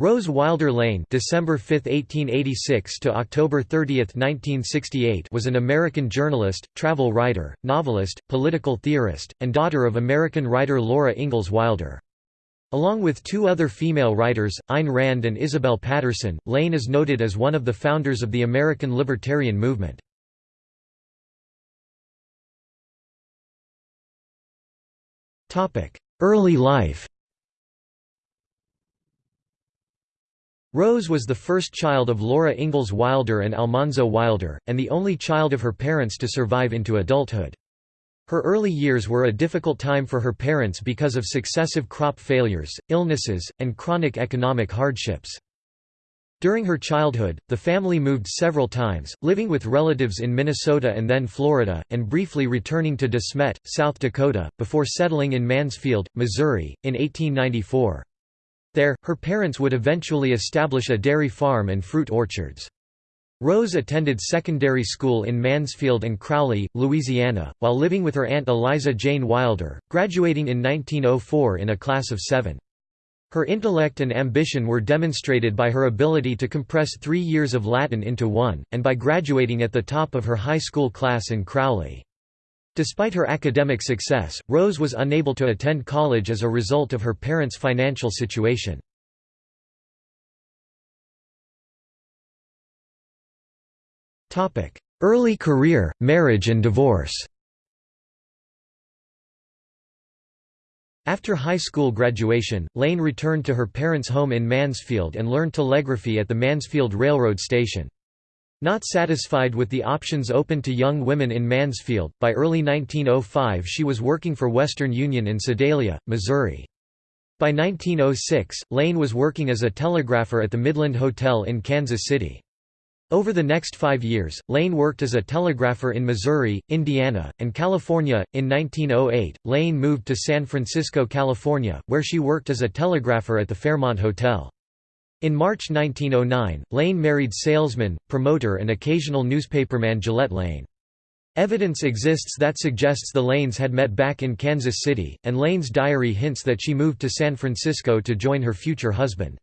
Rose Wilder Lane December 5, 1886 to October 30, 1968 was an American journalist, travel writer, novelist, political theorist, and daughter of American writer Laura Ingalls Wilder. Along with two other female writers, Ayn Rand and Isabel Paterson, Lane is noted as one of the founders of the American libertarian movement. Early life Rose was the first child of Laura Ingalls Wilder and Almanzo Wilder, and the only child of her parents to survive into adulthood. Her early years were a difficult time for her parents because of successive crop failures, illnesses, and chronic economic hardships. During her childhood, the family moved several times, living with relatives in Minnesota and then Florida, and briefly returning to DeSmet, South Dakota, before settling in Mansfield, Missouri, in 1894. There, her parents would eventually establish a dairy farm and fruit orchards. Rose attended secondary school in Mansfield and Crowley, Louisiana, while living with her aunt Eliza Jane Wilder, graduating in 1904 in a class of seven. Her intellect and ambition were demonstrated by her ability to compress three years of Latin into one, and by graduating at the top of her high school class in Crowley. Despite her academic success, Rose was unable to attend college as a result of her parents' financial situation. Early career, marriage and divorce After high school graduation, Lane returned to her parents' home in Mansfield and learned telegraphy at the Mansfield Railroad Station. Not satisfied with the options open to young women in Mansfield, by early 1905 she was working for Western Union in Sedalia, Missouri. By 1906, Lane was working as a telegrapher at the Midland Hotel in Kansas City. Over the next five years, Lane worked as a telegrapher in Missouri, Indiana, and California. In 1908, Lane moved to San Francisco, California, where she worked as a telegrapher at the Fairmont Hotel. In March 1909, Lane married salesman, promoter and occasional newspaperman Gillette Lane. Evidence exists that suggests the Lanes had met back in Kansas City, and Lane's diary hints that she moved to San Francisco to join her future husband.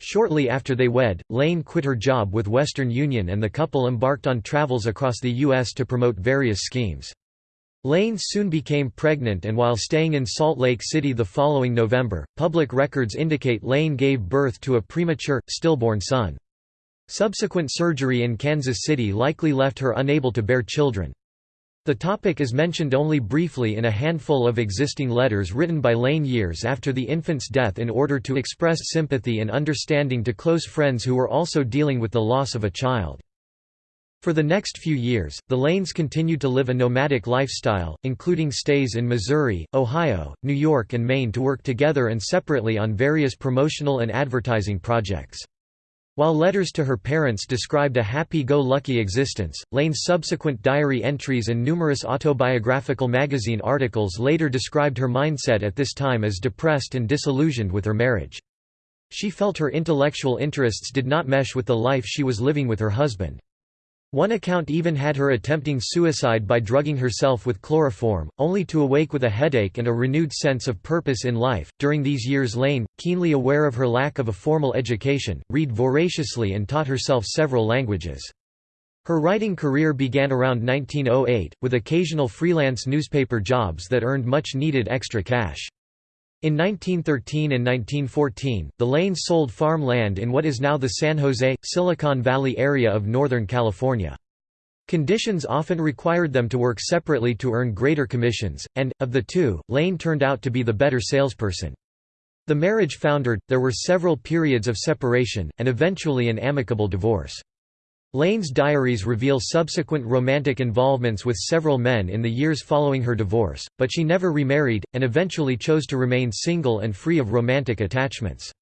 Shortly after they wed, Lane quit her job with Western Union and the couple embarked on travels across the U.S. to promote various schemes. Lane soon became pregnant and while staying in Salt Lake City the following November, public records indicate Lane gave birth to a premature, stillborn son. Subsequent surgery in Kansas City likely left her unable to bear children. The topic is mentioned only briefly in a handful of existing letters written by Lane years after the infant's death in order to express sympathy and understanding to close friends who were also dealing with the loss of a child. For the next few years, the Lanes continued to live a nomadic lifestyle, including stays in Missouri, Ohio, New York and Maine to work together and separately on various promotional and advertising projects. While letters to her parents described a happy-go-lucky existence, Lane's subsequent diary entries and numerous autobiographical magazine articles later described her mindset at this time as depressed and disillusioned with her marriage. She felt her intellectual interests did not mesh with the life she was living with her husband. One account even had her attempting suicide by drugging herself with chloroform, only to awake with a headache and a renewed sense of purpose in life. During these years, Lane, keenly aware of her lack of a formal education, read voraciously and taught herself several languages. Her writing career began around 1908, with occasional freelance newspaper jobs that earned much needed extra cash. In 1913 and 1914, the Lanes sold farm land in what is now the San Jose, Silicon Valley area of Northern California. Conditions often required them to work separately to earn greater commissions, and, of the two, Lane turned out to be the better salesperson. The marriage foundered, there were several periods of separation, and eventually an amicable divorce. Lane's diaries reveal subsequent romantic involvements with several men in the years following her divorce, but she never remarried, and eventually chose to remain single and free of romantic attachments.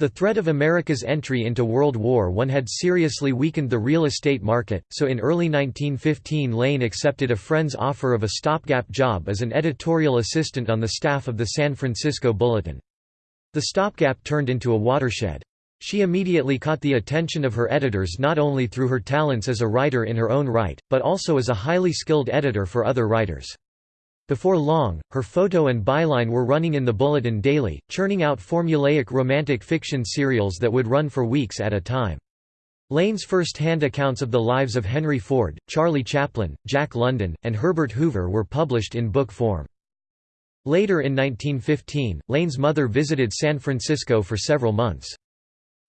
The threat of America's entry into World War I had seriously weakened the real estate market, so in early 1915 Lane accepted a friend's offer of a stopgap job as an editorial assistant on the staff of the San Francisco Bulletin. The stopgap turned into a watershed. She immediately caught the attention of her editors not only through her talents as a writer in her own right, but also as a highly skilled editor for other writers. Before long, her photo and byline were running in the Bulletin daily, churning out formulaic romantic fiction serials that would run for weeks at a time. Lane's first-hand accounts of the lives of Henry Ford, Charlie Chaplin, Jack London, and Herbert Hoover were published in book form. Later in 1915, Lane's mother visited San Francisco for several months.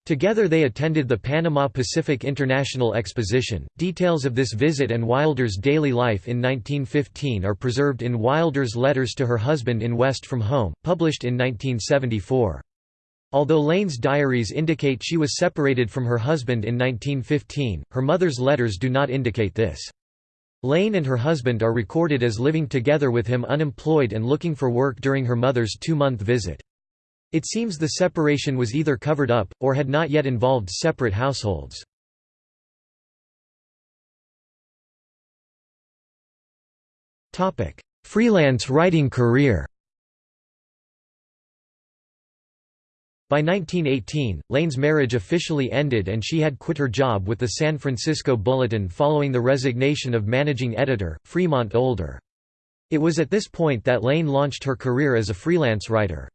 Together they attended the Panama Pacific International Exposition. Details of this visit and Wilder's daily life in 1915 are preserved in Wilder's Letters to Her Husband in West from Home, published in 1974. Although Lane's diaries indicate she was separated from her husband in 1915, her mother's letters do not indicate this. Lane and her husband are recorded as living together with him unemployed and looking for work during her mother's two-month visit. It seems the separation was either covered up, or had not yet involved separate households. Freelance writing career By 1918, Lane's marriage officially ended and she had quit her job with the San Francisco Bulletin following the resignation of managing editor, Fremont Older. It was at this point that Lane launched her career as a freelance writer.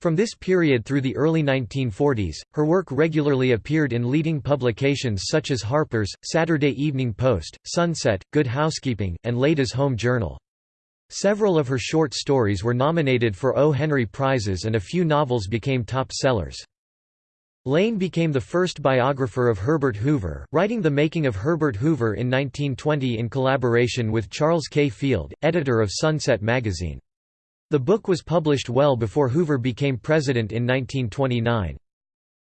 From this period through the early 1940s, her work regularly appeared in leading publications such as Harper's, Saturday Evening Post, Sunset, Good Housekeeping, and Ladies' Home Journal. Several of her short stories were nominated for O. Henry Prizes and a few novels became top sellers. Lane became the first biographer of Herbert Hoover, writing The Making of Herbert Hoover in 1920 in collaboration with Charles K. Field, editor of Sunset magazine. The book was published well before Hoover became president in 1929.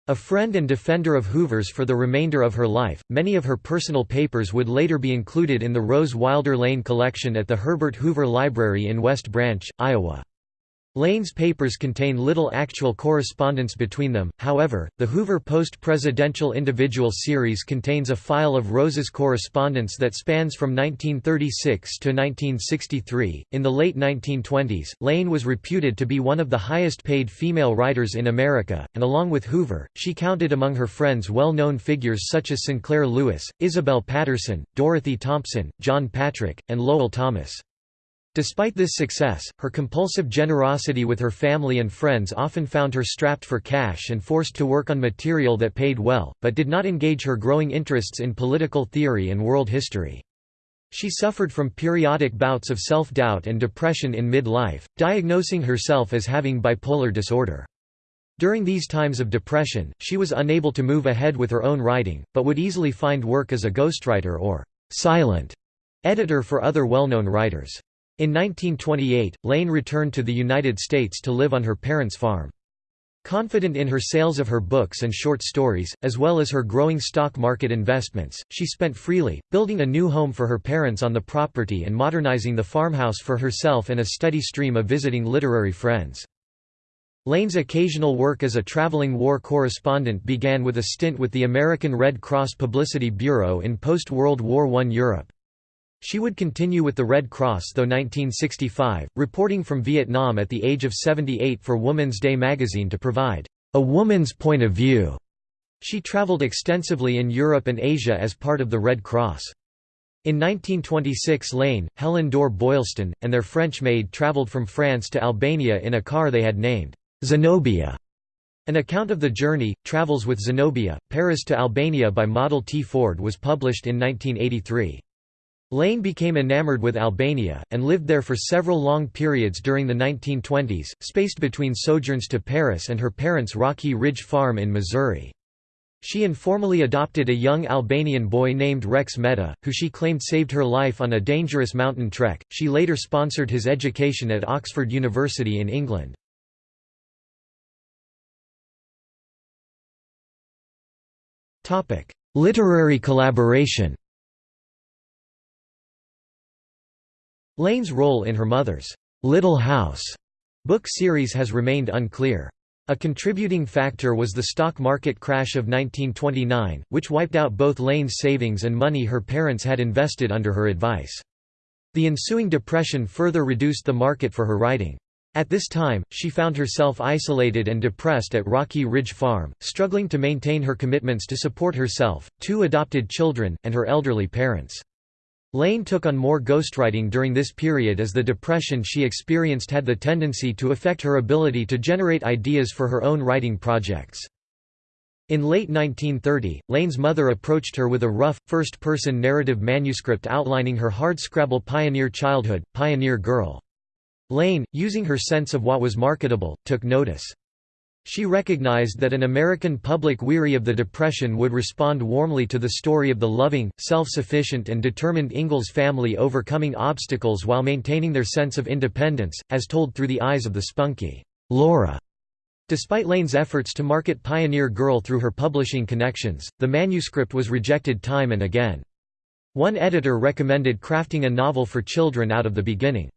A friend and defender of Hoover's for the remainder of her life, many of her personal papers would later be included in the Rose Wilder Lane collection at the Herbert Hoover Library in West Branch, Iowa. Lane's papers contain little actual correspondence between them, however, the Hoover Post-Presidential Individual series contains a file of Rose's correspondence that spans from 1936 to 1963. In the late 1920s, Lane was reputed to be one of the highest paid female writers in America, and along with Hoover, she counted among her friends well known figures such as Sinclair Lewis, Isabel Paterson, Dorothy Thompson, John Patric, and Lowell Thomas. Despite this success, her compulsive generosity with her family and friends often found her strapped for cash and forced to work on material that paid well, but did not engage her growing interests in political theory and world history. She suffered from periodic bouts of self-doubt and depression in mid-life, diagnosing herself as having bipolar disorder. During these times of depression, she was unable to move ahead with her own writing, but would easily find work as a ghostwriter or «silent» editor for other well-known writers. In 1928, Lane returned to the United States to live on her parents' farm. Confident in her sales of her books and short stories, as well as her growing stock market investments, she spent freely, building a new home for her parents on the property and modernizing the farmhouse for herself and a steady stream of visiting literary friends. Lane's occasional work as a traveling war correspondent began with a stint with the American Red Cross Publicity Bureau in post-World War I Europe. She would continue with the Red Cross though 1965, reporting from Vietnam at the age of 78 for Woman's Day magazine to provide a woman's point of view. She traveled extensively in Europe and Asia as part of the Red Cross. In 1926 Lane, Helen Dorr Boylston, and their French maid traveled from France to Albania in a car they had named Zenobia. An account of the journey, Travels with Zenobia, Paris to Albania by Model T. Ford was published in 1983. Lane became enamored with Albania, and lived there for several long periods during the 1920s, spaced between sojourns to Paris and her parents' Rocky Ridge farm in Missouri. She informally adopted a young Albanian boy named Rex Meta, who she claimed saved her life on a dangerous mountain trek. She later sponsored his education at Oxford University in England. Literary collaboration Lane's role in her mother's Little House book series has remained unclear. A contributing factor was the stock market crash of 1929, which wiped out both Lane's savings and money her parents had invested under her advice. The ensuing depression further reduced the market for her writing. At this time, she found herself isolated and depressed at Rocky Ridge Farm, struggling to maintain her commitments to support herself, two adopted children, and her elderly parents. Lane took on more ghostwriting during this period as the depression she experienced had the tendency to affect her ability to generate ideas for her own writing projects. In late 1930, Lane's mother approached her with a rough, first-person narrative manuscript outlining her hardscrabble pioneer childhood, Pioneer Girl. Lane, using her sense of what was marketable, took notice. She recognized that an American public weary of the Depression would respond warmly to the story of the loving, self-sufficient and determined Ingalls family overcoming obstacles while maintaining their sense of independence, as told through the eyes of the spunky Laura. Despite Lane's efforts to market Pioneer Girl through her publishing connections, the manuscript was rejected time and again. One editor recommended crafting a novel for children out of the beginning.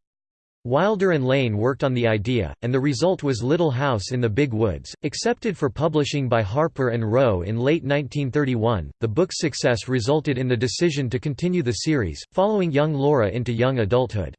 Wilder and Lane worked on the idea, and the result was Little House in the Big Woods, accepted for publishing by Harper and Row in late 1931. The book's success resulted in the decision to continue the series, following young Laura into young adulthood.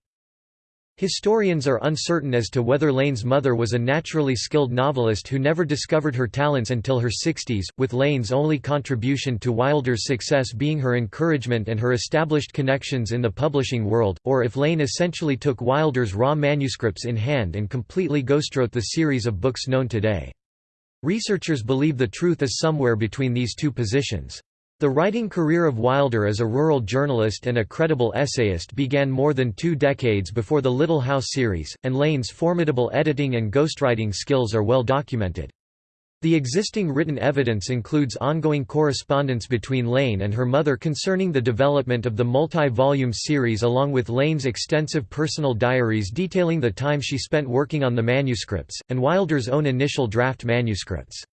Historians are uncertain as to whether Lane's mother was a naturally skilled novelist who never discovered her talents until her 60s, with Lane's only contribution to Wilder's success being her encouragement and her established connections in the publishing world, or if Lane essentially took Wilder's raw manuscripts in hand and completely ghostwrote the series of books known today. Researchers believe the truth is somewhere between these two positions. The writing career of Wilder as a rural journalist and a credible essayist began more than two decades before the Little House series, and Lane's formidable editing and ghostwriting skills are well documented. The existing written evidence includes ongoing correspondence between Lane and her mother concerning the development of the multi-volume series along with Lane's extensive personal diaries detailing the time she spent working on the manuscripts, and Wilder's own initial draft manuscripts.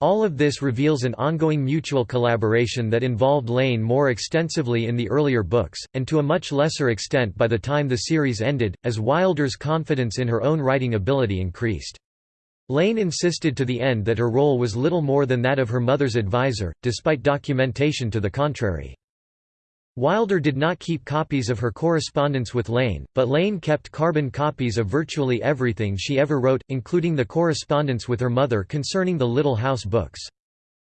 All of this reveals an ongoing mutual collaboration that involved Lane more extensively in the earlier books, and to a much lesser extent by the time the series ended, as Wilder's confidence in her own writing ability increased. Lane insisted to the end that her role was little more than that of her mother's advisor, despite documentation to the contrary. Wilder did not keep copies of her correspondence with Lane, but Lane kept carbon copies of virtually everything she ever wrote, including the correspondence with her mother concerning the Little House books.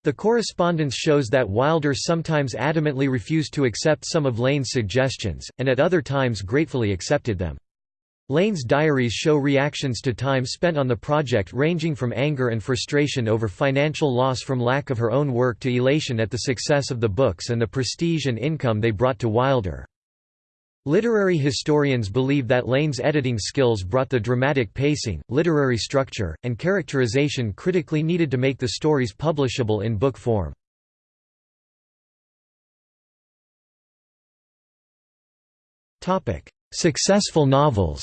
The correspondence shows that Wilder sometimes adamantly refused to accept some of Lane's suggestions, and at other times gratefully accepted them. Lane's diaries show reactions to time spent on the project ranging from anger and frustration over financial loss from lack of her own work to elation at the success of the books and the prestige and income they brought to Wilder. Literary historians believe that Lane's editing skills brought the dramatic pacing, literary structure, and characterization critically needed to make the stories publishable in book form. Successful novels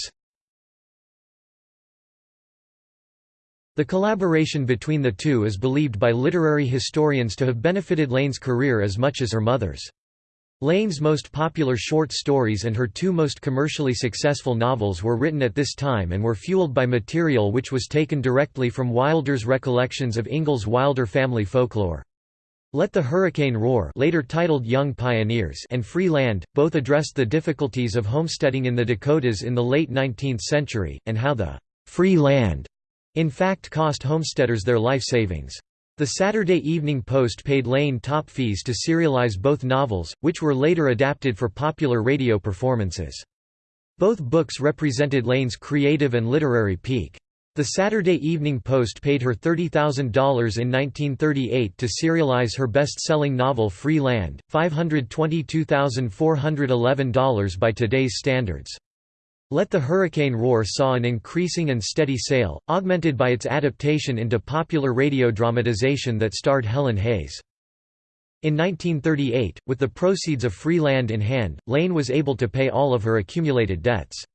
The collaboration between the two is believed by literary historians to have benefited Lane's career as much as her mother's. Lane's most popular short stories and her two most commercially successful novels were written at this time and were fueled by material which was taken directly from Wilder's recollections of Ingalls Wilder family folklore. Let the Hurricane Roar later titled Young Pioneers and Free Land, both addressed the difficulties of homesteading in the Dakotas in the late 19th century, and how the «free land» in fact cost homesteaders their life savings. The Saturday Evening Post paid Lane top fees to serialize both novels, which were later adapted for popular radio performances. Both books represented Lane's creative and literary peak. The Saturday Evening Post paid her $30,000 in 1938 to serialize her best-selling novel Free Land, $522,411 by today's standards. Let the Hurricane Roar saw an increasing and steady sale, augmented by its adaptation into popular radio dramatization that starred Helen Hayes. In 1938, with the proceeds of free land in hand, Lane was able to pay all of her accumulated debts.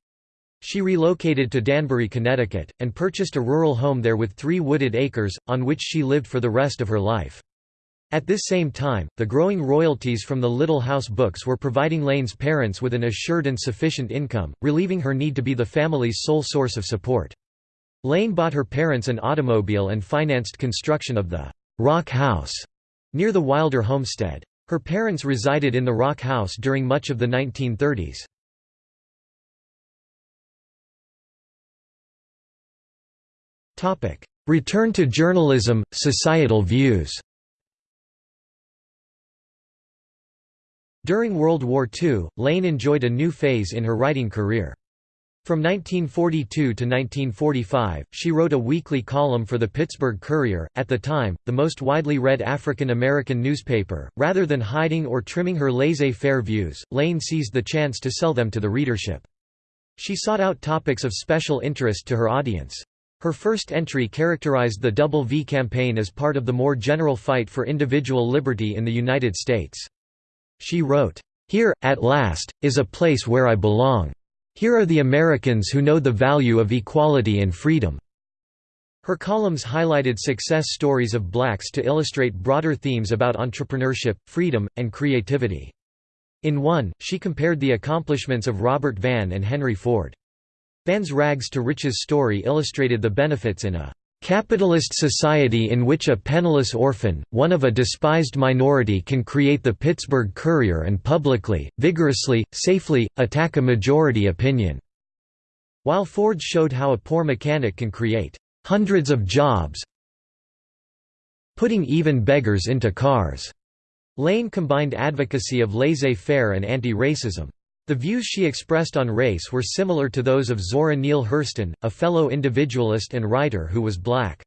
She relocated to Danbury, Connecticut, and purchased a rural home there with three wooded acres, on which she lived for the rest of her life. At this same time, the growing royalties from the Little House books were providing Lane's parents with an assured and sufficient income, relieving her need to be the family's sole source of support. Lane bought her parents an automobile and financed construction of the Rock House near the Wilder homestead. Her parents resided in the Rock House during much of the 1930s. Return to journalism, societal views During World War II, Lane enjoyed a new phase in her writing career. From 1942 to 1945, she wrote a weekly column for the Pittsburgh Courier, at the time, the most widely read African American newspaper. Rather than hiding or trimming her laissez faire views, Lane seized the chance to sell them to the readership. She sought out topics of special interest to her audience. Her first entry characterized the Double V campaign as part of the more general fight for individual liberty in the United States. She wrote, Here, at last, is a place where I belong. Here are the Americans who know the value of equality and freedom." Her columns highlighted success stories of blacks to illustrate broader themes about entrepreneurship, freedom, and creativity. In one, she compared the accomplishments of Robert Vann and Henry Ford. Vann's rags to riches story illustrated the benefits in a Capitalist society in which a penniless orphan, one of a despised minority can create the Pittsburgh Courier and publicly, vigorously, safely, attack a majority opinion." While Ford showed how a poor mechanic can create hundreds of jobs putting even beggars into cars. Lane combined advocacy of laissez-faire and anti-racism. The views she expressed on race were similar to those of Zora Neale Hurston, a fellow individualist and writer who was black.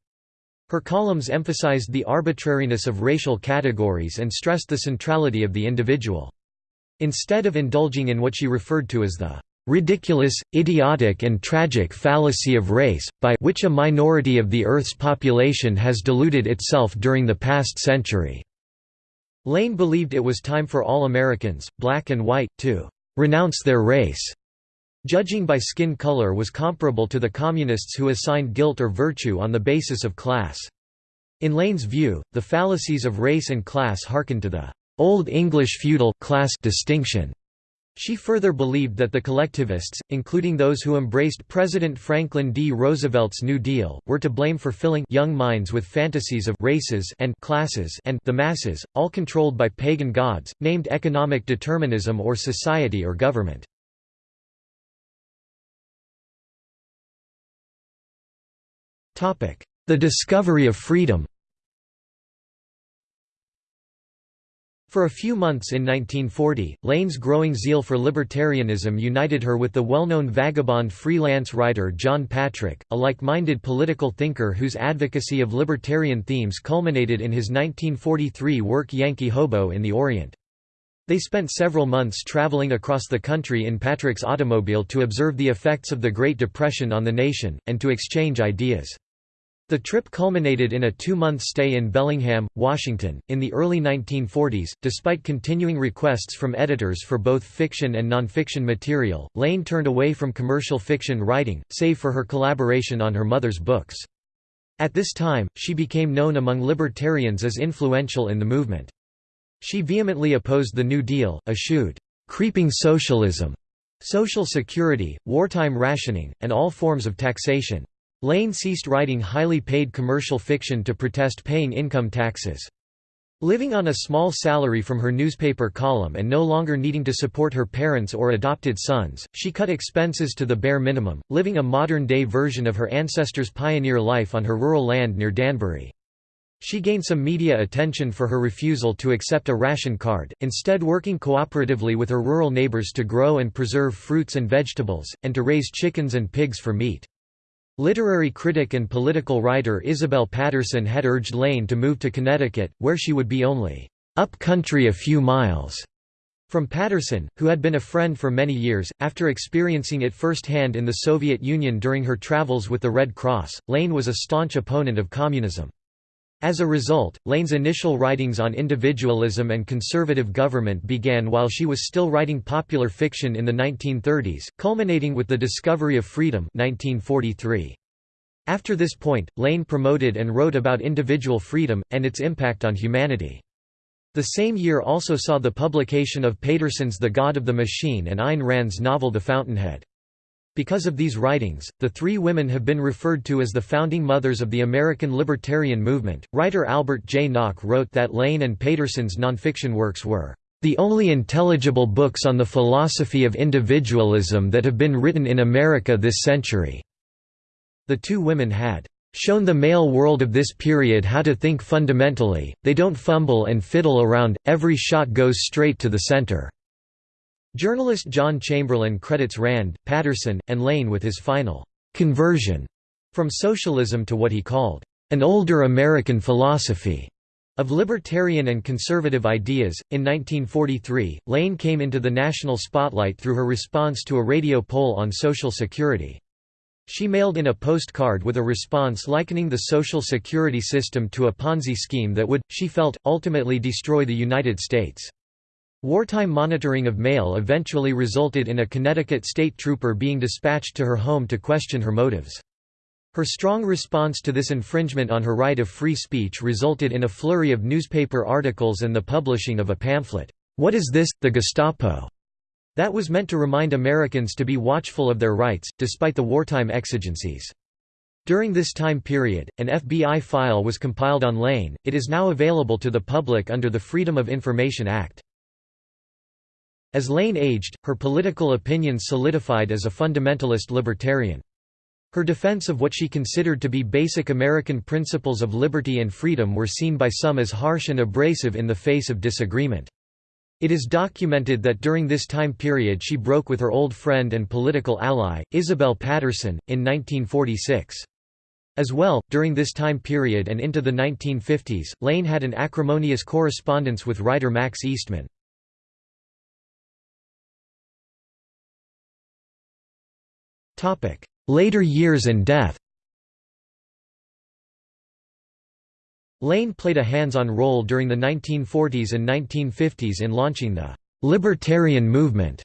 Her columns emphasized the arbitrariness of racial categories and stressed the centrality of the individual. Instead of indulging in what she referred to as the ridiculous, idiotic and tragic fallacy of race, by which a minority of the Earth's population has deluded itself during the past century." Lane believed it was time for all Americans, black and white, to renounce their race. Judging by skin color was comparable to the communists who assigned guilt or virtue on the basis of class. In Lane's view, the fallacies of race and class hearkened to the Old English feudal class distinction. She further believed that the collectivists, including those who embraced President Franklin D. Roosevelt's New Deal, were to blame for filling young minds with fantasies of races and classes and the masses, all controlled by pagan gods, named economic determinism or society or government. The discovery of freedom For a few months in 1940, Lane's growing zeal for libertarianism united her with the well-known vagabond freelance writer John Patric, a like-minded political thinker whose advocacy of libertarian themes culminated in his 1943 work Yankee Hobo in the Orient. They spent several months traveling across the country in Patric's automobile to observe the effects of the Great Depression on the nation, and to exchange ideas. The trip culminated in a two-month stay in Bellingham, Washington. In the early 1940s, despite continuing requests from editors for both fiction and nonfiction material, Lane turned away from commercial fiction writing, save for her collaboration on her mother's books. At this time, she became known among libertarians as influential in the movement. She vehemently opposed the New Deal, eschewed creeping socialism, social security, wartime rationing, and all forms of taxation. Lane ceased writing highly paid commercial fiction to protest paying income taxes. Living on a small salary from her newspaper column and no longer needing to support her parents or adopted sons, she cut expenses to the bare minimum, living a modern-day version of her ancestors' pioneer life on her rural land near Danbury. She gained some media attention for her refusal to accept a ration card, instead working cooperatively with her rural neighbors to grow and preserve fruits and vegetables, and to raise chickens and pigs for meat. Literary critic and political writer Isabel Paterson had urged Lane to move to Connecticut, where she would be only up country a few miles from Paterson, who had been a friend for many years, after experiencing it firsthand in the Soviet Union during her travels with the Red Cross, Lane was a staunch opponent of communism. As a result, Lane's initial writings on individualism and conservative government began while she was still writing popular fiction in the 1930s, culminating with The Discovery of Freedom 1943. After this point, Lane promoted and wrote about individual freedom, and its impact on humanity. The same year also saw the publication of Paterson's The God of the Machine and Ayn Rand's novel The Fountainhead. Because of these writings, the three women have been referred to as the founding mothers of the American libertarian movement. Writer Albert J. Nock wrote that Lane and Paterson's nonfiction works were the only intelligible books on the philosophy of individualism that have been written in America this century. The two women had shown the male world of this period how to think fundamentally, they don't fumble and fiddle around, every shot goes straight to the center." Journalist John Chamberlain credits Rand, Paterson, and Lane with his final «conversion» from socialism to what he called «an older American philosophy» of libertarian and conservative ideas. In 1943, Lane came into the national spotlight through her response to a radio poll on Social Security. She mailed in a postcard with a response likening the Social Security system to a Ponzi scheme that would, she felt, ultimately destroy the United States. Wartime monitoring of mail eventually resulted in a Connecticut state trooper being dispatched to her home to question her motives. Her strong response to this infringement on her right of free speech resulted in a flurry of newspaper articles and the publishing of a pamphlet, What is this, the Gestapo? That was meant to remind Americans to be watchful of their rights, despite the wartime exigencies. During this time period, an FBI file was compiled on Lane, it is now available to the public under the Freedom of Information Act. As Lane aged, her political opinions solidified as a fundamentalist libertarian. Her defense of what she considered to be basic American principles of liberty and freedom were seen by some as harsh and abrasive in the face of disagreement. It is documented that during this time period she broke with her old friend and political ally, Isabel Paterson, in 1946. As well, during this time period and into the 1950s, Lane had an acrimonious correspondence with writer Max Eastman. Later years and death Lane played a hands-on role during the 1940s and 1950s in launching the «libertarian movement»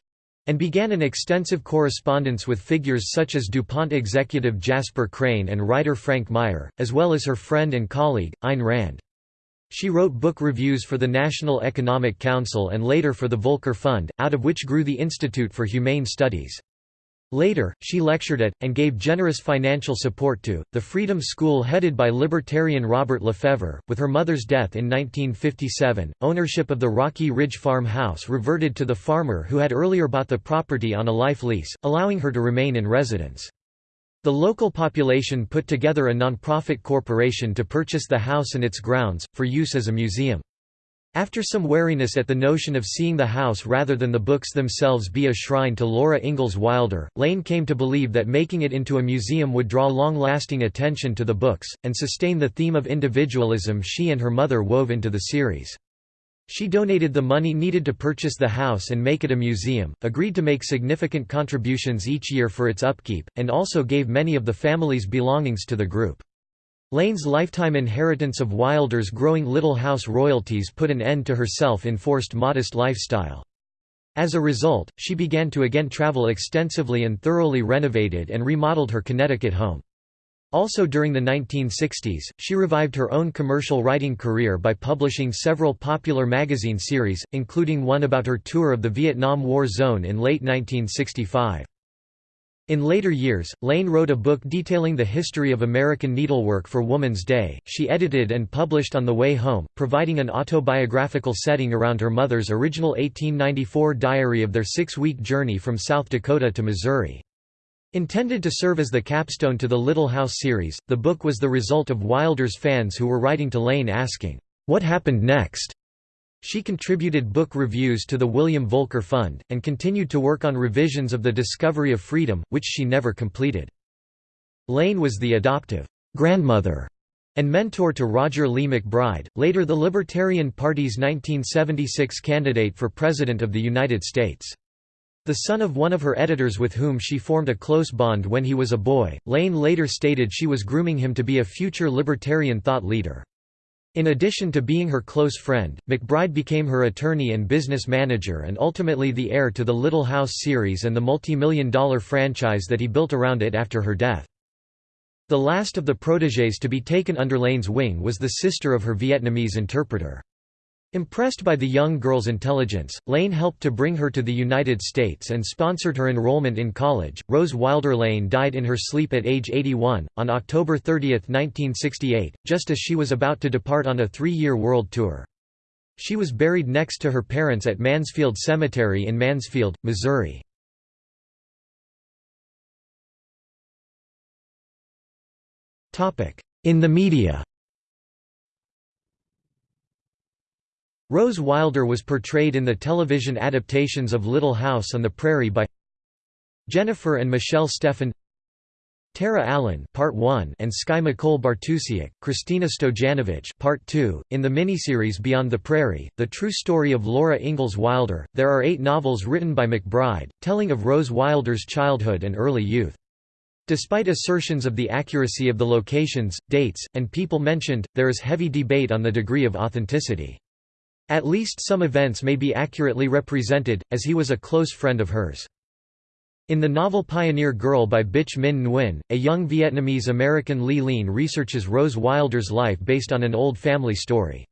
and began an extensive correspondence with figures such as DuPont executive Jasper Crane and writer Frank Meyer, as well as her friend and colleague, Ayn Rand. She wrote book reviews for the National Economic Council and later for the Volker Fund, out of which grew the Institute for Humane Studies. Later, she lectured at, and gave generous financial support to, the Freedom School headed by libertarian Robert Lefevre. With her mother's death in 1957, ownership of the Rocky Ridge Farm house reverted to the farmer who had earlier bought the property on a life lease, allowing her to remain in residence. The local population put together a non-profit corporation to purchase the house and its grounds, for use as a museum. After some wariness at the notion of seeing the house rather than the books themselves be a shrine to Laura Ingalls Wilder, Lane came to believe that making it into a museum would draw long-lasting attention to the books, and sustain the theme of individualism she and her mother wove into the series. She donated the money needed to purchase the house and make it a museum, agreed to make significant contributions each year for its upkeep, and also gave many of the family's belongings to the group. Lane's lifetime inheritance of Wilder's growing Little House royalties put an end to her self-enforced modest lifestyle. As a result, she began to again travel extensively and thoroughly renovated and remodeled her Connecticut home. Also during the 1960s, she revived her own commercial writing career by publishing several popular magazine series, including one about her tour of the Vietnam War zone in late 1965. In later years, Lane wrote a book detailing the history of American needlework for Woman's Day. She edited and published On the Way Home, providing an autobiographical setting around her mother's original 1894 diary of their six-week journey from South Dakota to Missouri. Intended to serve as the capstone to the Little House series, the book was the result of Wilder's fans who were writing to Lane asking, "'What happened next?' She contributed book reviews to the William Volker Fund, and continued to work on revisions of The Discovery of Freedom, which she never completed. Lane was the adoptive grandmother and mentor to Roger Lee McBride, later the Libertarian Party's 1976 candidate for President of the United States. The son of one of her editors with whom she formed a close bond when he was a boy, Lane later stated she was grooming him to be a future libertarian thought leader. In addition to being her close friend, McBride became her attorney and business manager and ultimately the heir to the Little House series and the multi-million dollar franchise that he built around it after her death. The last of the protégés to be taken under Lane's wing was the sister of her Vietnamese interpreter. Impressed by the young girl's intelligence, Lane helped to bring her to the United States and sponsored her enrollment in college. Rose Wilder Lane died in her sleep at age 81, on October 30, 1968, just as she was about to depart on a three year world tour. She was buried next to her parents at Mansfield Cemetery in Mansfield, Missouri. In the media Rose Wilder was portrayed in the television adaptations of Little House on the Prairie by Jennifer and Michelle Steffin Tara Allen Part 1 and Skye McCole Bartusiak, Kristina Stojanovic Part 2. In the miniseries Beyond the Prairie, the true story of Laura Ingalls Wilder, there are eight novels written by McBride, telling of Rose Wilder's childhood and early youth. Despite assertions of the accuracy of the locations, dates, and people mentioned, there is heavy debate on the degree of authenticity. At least some events may be accurately represented, as he was a close friend of hers. In the novel Pioneer Girl by Bích Minh Nguyen, a young Vietnamese-American Ly Lien researches Rose Wilder's life based on an old family story.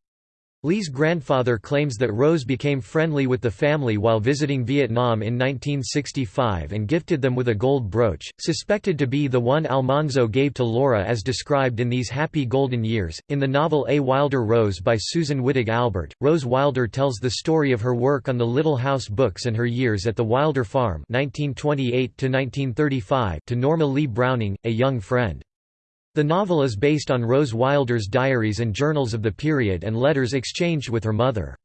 Lee's grandfather claims that Rose became friendly with the family while visiting Vietnam in 1965 and gifted them with a gold brooch, suspected to be the one Almanzo gave to Laura as described in These Happy Golden Years. In the novel A Wilder Rose by Susan Wittig Albert, Rose Wilder tells the story of her work on the Little House books and her years at the Wilder Farm 1928 to Norma Lee Browning, a young friend. The novel is based on Rose Wilder's diaries and journals of the period and letters exchanged with her mother.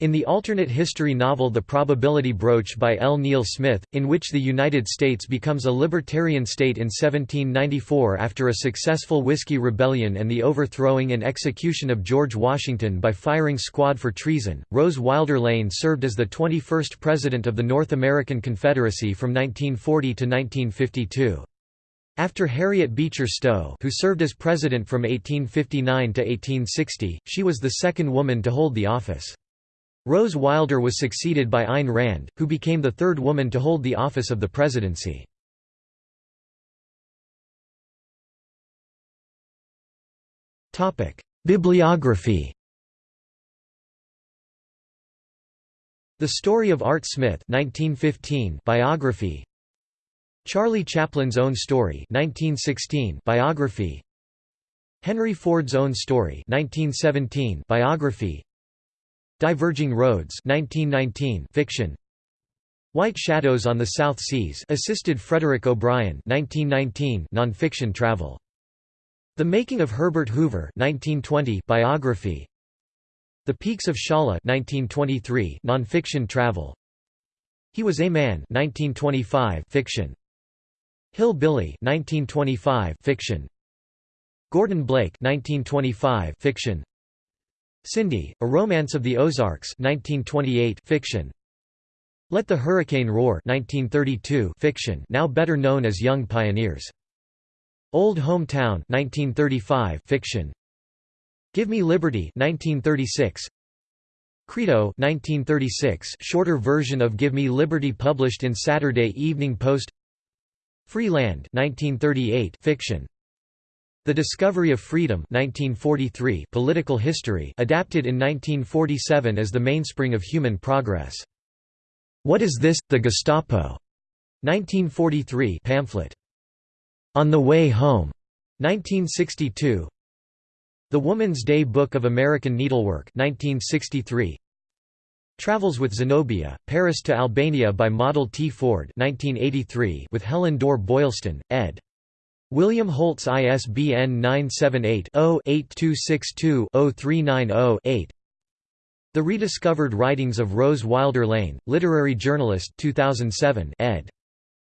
In the alternate history novel The Probability Broach by L. Neil Smith, in which the United States becomes a libertarian state in 1794 after a successful Whiskey Rebellion and the overthrowing and execution of George Washington by firing squad for treason, Rose Wilder Lane served as the 21st President of the North American Confederacy from 1940 to 1952. After Harriet Beecher Stowe who served as president from 1859 to 1860, she was the second woman to hold the office. Rose Wilder was succeeded by Ayn Rand, who became the third woman to hold the office of the presidency. Bibliography The Story of Art Smith 1915 biography Charlie Chaplin's Own Story 1916 biography. Henry Ford's Own Story 1917 biography. Diverging Roads 1919 fiction. White Shadows on the South Seas assisted Frederick O'Brien 1919 nonfiction travel. The Making of Herbert Hoover 1920 biography. The Peaks of Shala 1923 nonfiction travel. He Was a Man 1925 fiction Hill Billy 1925 fiction. Gordon Blake 1925 fiction. Cindy A Romance of the Ozarks 1928 fiction. Let the Hurricane Roar 1932 fiction now better known as Young Pioneers. Old Hometown 1935 fiction. Give Me Liberty 1936 Credo 1936 shorter version of Give Me Liberty published in Saturday Evening Post Free Land 1938 fiction. The Discovery of Freedom 1943 political history adapted in 1947 as the mainspring of human progress. What is this, the Gestapo? 1943 pamphlet. On the Way Home 1962 The Woman's Day Book of American Needlework 1963 Travels with Zenobia, Paris to Albania by Model T. Ford 1983 with Helen Dorr Boylston, ed. William Holtz ISBN 978-0-8262-0390-8 The Rediscovered Writings of Rose Wilder Lane, Literary Journalist 2007 ed.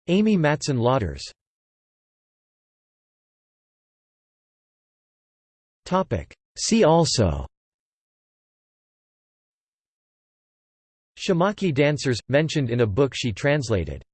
Amy Mattson Lauters See also Shamakhi dancers, mentioned in a book she translated